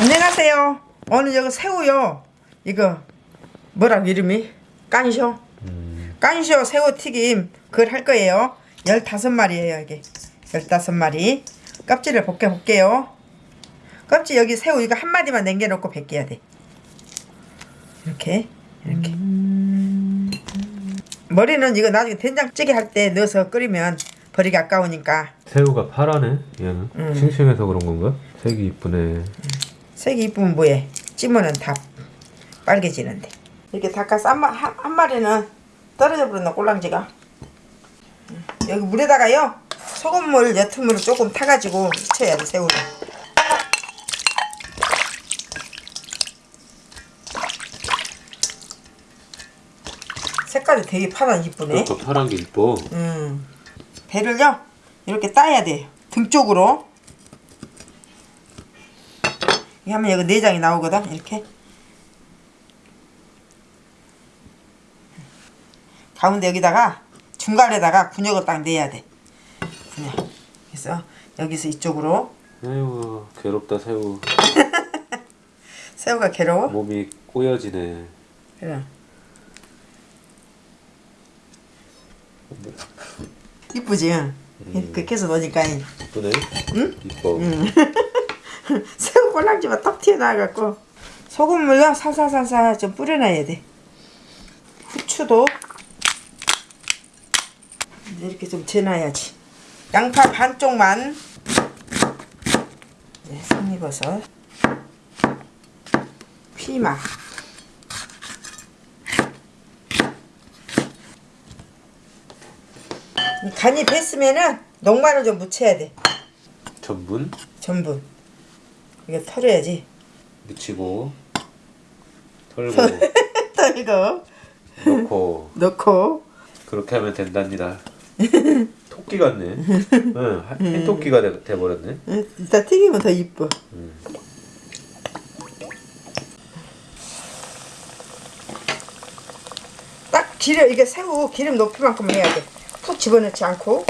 안녕하세요. 오늘 여기 새우요. 이거 뭐라고 이름이? 깐쇼. 깐쇼 새우 튀김 그걸 할 거예요. 15마리예요, 이게. 15마리. 껍질을 벗겨 볼게요. 껍질 여기 새우 이거 한 마디만 남겨 놓고 벗겨야 돼. 이렇게. 이렇게. 머리는 이거 나중에 된장찌개 할 때 넣어서 끓이면 버리기 아까우니까 새우가 파라네 얘는 음. 싱싱해서 그런 건가? 색이 이쁘네 색이 이쁘면 뭐해 찌면은 다 빨개지는데. 이렇게 닭가스 한, 마, 한, 한 마리는 떨어져 버렸나 꼴랑지가? 음, 여기 물에다가요 소금물 옅은물을 조금 타가지고 익혀야 돼 새우를. 색깔이 되게 파란 이쁘네. 또 파란 게 이뻐. 음. 배를요 이렇게 따야 돼요. 등 쪽으로 이렇게 하면 여기 내장이 나오거든 이렇게. 가운데 여기다가 중간에다가 군역을 딱 내야 돼. 군역. 그래서 여기서 이쪽으로. 아이고 괴롭다 새우. 새우가 괴로워? 몸이 꼬여지네. 그래. 이쁘지? 응? 그렇게 해서 넣으니까. 이쁘네. 응? 이뻐 새우 꼴랑지가 딱 튀어나와갖고 소금물요 살살살살 좀 뿌려놔야 돼. 후추도 이렇게 좀 재놔야지. 양파 반쪽만 네, 피망 이 간이 뱄으면은 녹말을 좀 묻혀야 돼. 전분? 전부 이거 털어야지. 묻히고 털고 털고. 넣고. 넣고. 그렇게 하면 된답니다. 토끼 같네. 응 하- 흰토끼가 돼, 돼버렸네. 응, 이따 튀기면 더 이뻐. 음. 딱 기름 이게 새우 기름 높이만큼 해야 돼푹 집어넣지 않고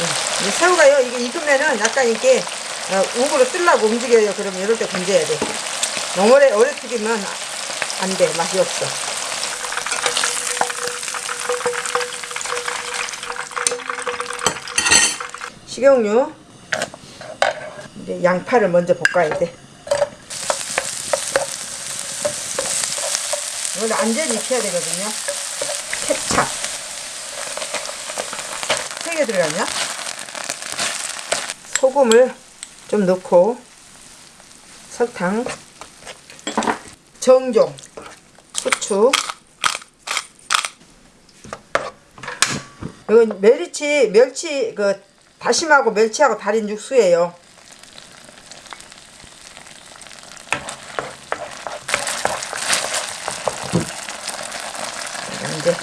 응, 이 새우가요. 이게 익으면은 약간 이렇게 어, 우으로 뜨려고 움직여요. 그러면 이럴 때 건져야 돼. 너무 오래 오래 튀기면 안 돼. 맛이 없어. 식용유. 이제 양파를 먼저 볶아야 돼. 이걸 안전히 익혀야 되거든요. 케찹. 세개 들어갔냐? 소금을 좀 넣고 설탕 정종 후추 이건 멸치 멸치 그 다심하고 멸치하고 달인 육수예요. 이제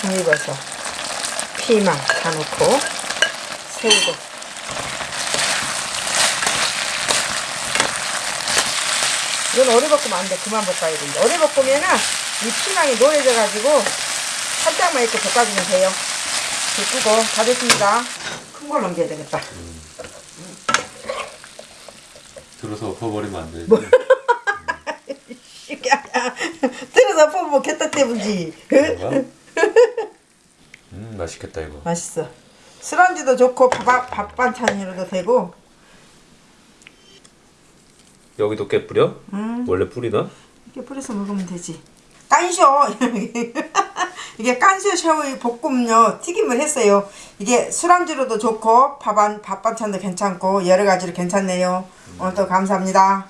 송이버섯, 피망 다 넣고 새우도 이건 오래 볶으면 안 돼. 그만 볶아야 돼. 오래 볶으면은 이 피망이 노래져 가지고 살짝만 이렇게 볶아주면 돼요. 볶고 다 됐습니다. 큰걸 넘겨야 되겠다. 들어서 엎어버리면 안 되지 뭐? 뜨거서 뽑으면 개떡 때문지. 그런가? 음 맛있겠다 이거 맛있어. 술안주도 좋고 밥, 밥 반찬으로도 되고 여기도 깨 뿌려? 음. 원래 뿌리나? 이렇게 뿌려서 먹으면 되지. 깐쇼 이게 깐쇼 샤오이 볶음요 튀김을 했어요. 이게 술안주로도 좋고 밥안 밥 반찬도 괜찮고 여러 가지로 괜찮네요. 오늘도 감사합니다.